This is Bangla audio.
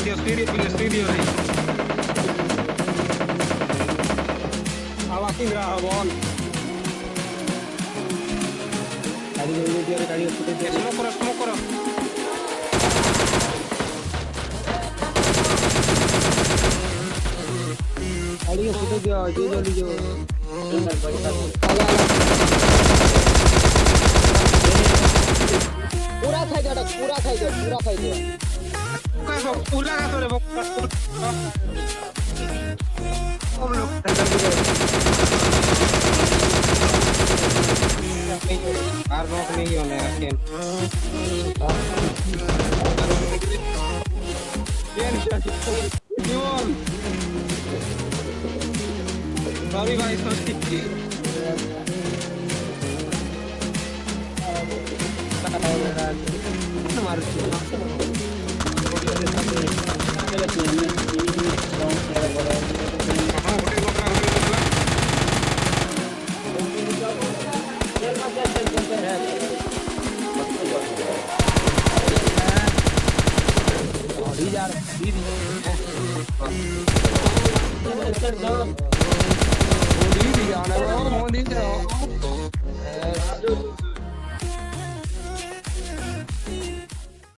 studio, studio, punya studio nih. indra abon. Tadi dulu dia tadi studio. dia. semua kurang, semua kurang. Tadi studio dia, dia dulu dia. Tinggal balik lagi. પૂરા થઈ જાય પૂરા થઈ જાય আর নক নেই অনে রাখেন সরি ভাই সত্যি মারছি यार। बीन है मोदी भी आना मोदी से